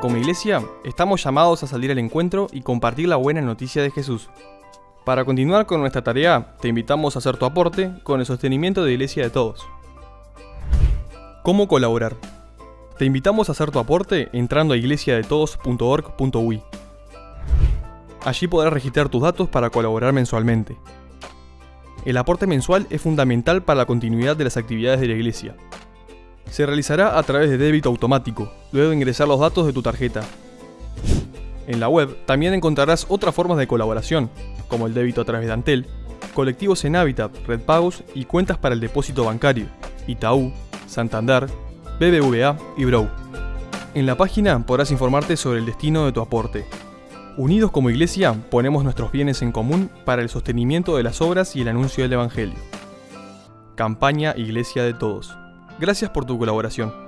Como iglesia, estamos llamados a salir al encuentro y compartir la buena noticia de Jesús. Para continuar con nuestra tarea, te invitamos a hacer tu aporte con el sostenimiento de Iglesia de Todos. ¿Cómo colaborar? Te invitamos a hacer tu aporte entrando a iglesiadetodos.org.uy. Allí podrás registrar tus datos para colaborar mensualmente. El aporte mensual es fundamental para la continuidad de las actividades de la iglesia. Se realizará a través de débito automático, luego de ingresar los datos de tu tarjeta. En la web también encontrarás otras formas de colaboración, como el débito a través de Antel, colectivos en Habitat, Red Pagos y cuentas para el depósito bancario, Itaú, Santander, BBVA y Brow. En la página podrás informarte sobre el destino de tu aporte. Unidos como iglesia, ponemos nuestros bienes en común para el sostenimiento de las obras y el anuncio del Evangelio. Campaña Iglesia de Todos. Gracias por tu colaboración.